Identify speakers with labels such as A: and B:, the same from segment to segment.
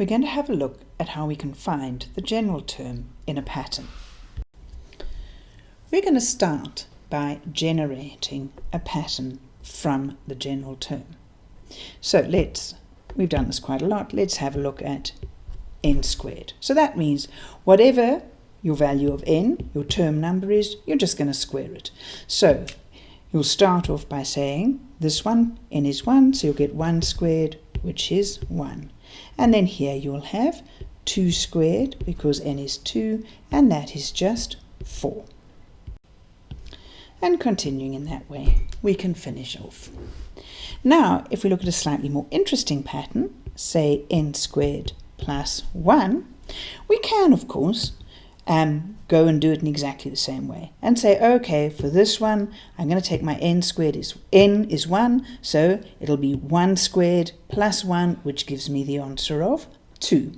A: we're going to have a look at how we can find the general term in a pattern. We're going to start by generating a pattern from the general term. So let's, we've done this quite a lot, let's have a look at n squared. So that means whatever your value of n, your term number is, you're just going to square it. So you'll start off by saying this one, n is 1, so you'll get 1 squared, which is 1. And then here you'll have 2 squared because n is 2 and that is just 4. And continuing in that way, we can finish off. Now, if we look at a slightly more interesting pattern, say n squared plus 1, we can, of course, um, go and do it in exactly the same way and say, okay, for this one, I'm going to take my n squared is n is 1, so it'll be 1 squared plus 1, which gives me the answer of 2.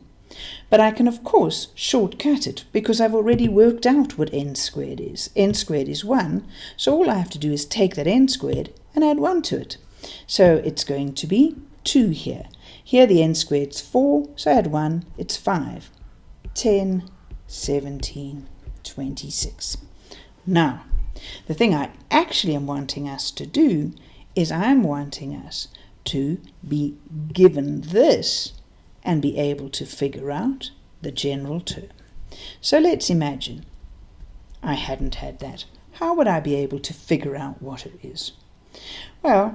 A: But I can, of course, shortcut it because I've already worked out what n squared is. n squared is 1, so all I have to do is take that n squared and add 1 to it. So it's going to be 2 here. Here the n squared is 4, so add 1, it's 5. 10 17, 26. Now, the thing I actually am wanting us to do is I'm wanting us to be given this and be able to figure out the general term. So let's imagine I hadn't had that. How would I be able to figure out what it is? Well,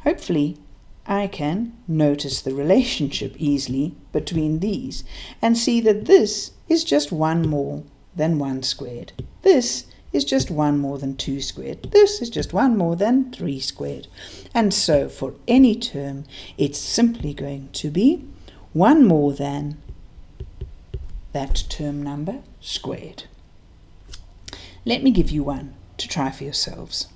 A: hopefully I can notice the relationship easily between these and see that this is just 1 more than 1 squared. This is just 1 more than 2 squared. This is just 1 more than 3 squared. And so for any term, it's simply going to be 1 more than that term number squared. Let me give you one to try for yourselves.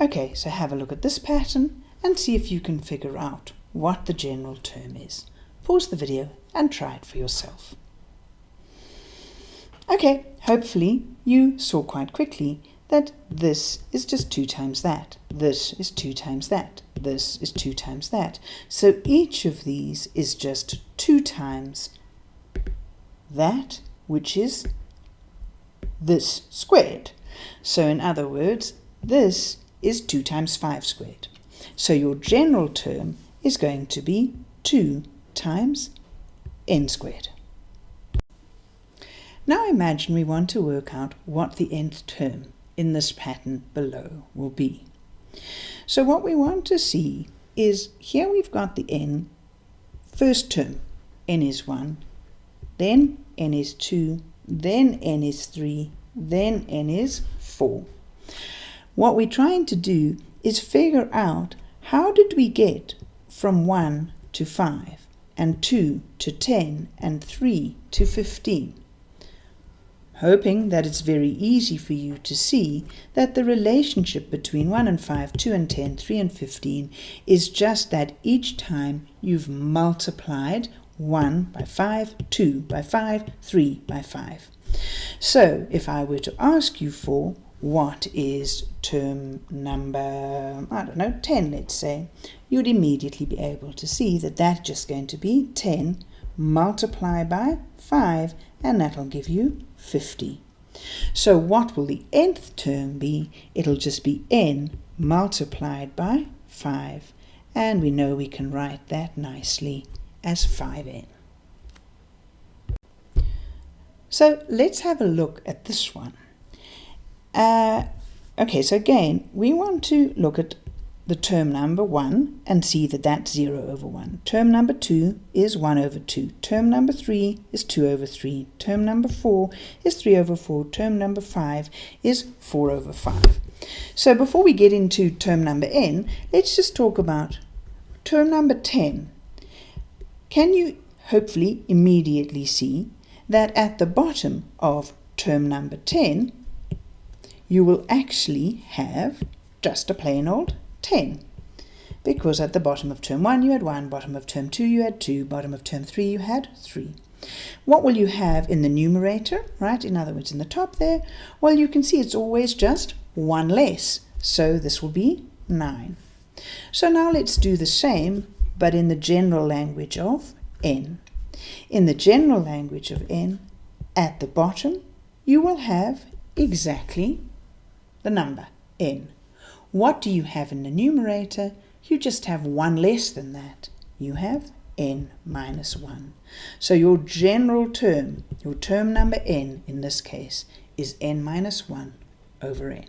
A: Okay, so have a look at this pattern and see if you can figure out what the general term is. Pause the video and try it for yourself. Okay, hopefully you saw quite quickly that this is just 2 times that, this is 2 times that, this is 2 times that. So each of these is just 2 times that, which is this squared. So in other words, this is 2 times 5 squared. So your general term is going to be 2 times n squared. Now imagine we want to work out what the nth term in this pattern below will be. So what we want to see is here we've got the n first term, n is 1, then n is 2, then n is 3, then n is 4. What we're trying to do is figure out how did we get from 1 to 5 and 2 to 10 and 3 to 15 hoping that it's very easy for you to see that the relationship between 1 and 5, 2 and 10, 3 and 15 is just that each time you've multiplied 1 by 5, 2 by 5, 3 by 5. So if I were to ask you for what is term number, I don't know, 10 let's say, you'd immediately be able to see that that's just going to be 10 multiplied by 5 and that'll give you 50. So what will the nth term be? It'll just be n multiplied by 5 and we know we can write that nicely as 5n. So let's have a look at this one. Uh, okay, so again, we want to look at the term number 1 and see that that's 0 over 1. Term number 2 is 1 over 2. Term number 3 is 2 over 3. Term number 4 is 3 over 4. Term number 5 is 4 over 5. So before we get into term number n, let's just talk about term number 10. Can you hopefully immediately see that at the bottom of term number 10, you will actually have just a plain old 10 because at the bottom of term 1 you had 1, bottom of term 2 you had 2, bottom of term 3 you had 3. What will you have in the numerator, right? In other words, in the top there? Well, you can see it's always just 1 less. So this will be 9. So now let's do the same, but in the general language of n. In the general language of n, at the bottom, you will have exactly the number n. What do you have in the numerator? You just have one less than that. You have n minus 1. So your general term, your term number n in this case, is n minus 1 over n.